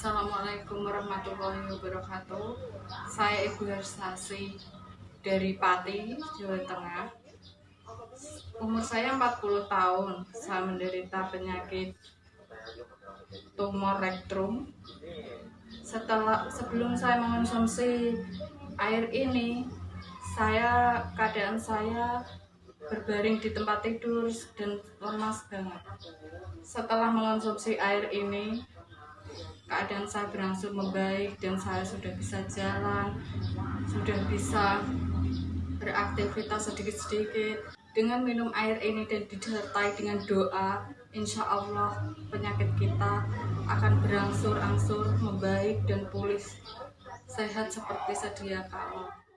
Assalamualaikum warahmatullahi wabarakatuh. Saya Ibu Hersasi dari Pati, Jawa Tengah. Umur saya 40 tahun. Saya menderita penyakit tumor rektum. Setelah sebelum saya mengonsumsi air ini, saya keadaan saya berbaring di tempat tidur dan lemas banget. Setelah mengonsumsi air ini, keadaan saya berangsur membaik dan saya sudah bisa jalan, sudah bisa beraktivitas sedikit-sedikit. Dengan minum air ini dan disertai dengan doa, insya Allah penyakit kita akan berangsur-angsur membaik dan pulih sehat seperti sedia kala.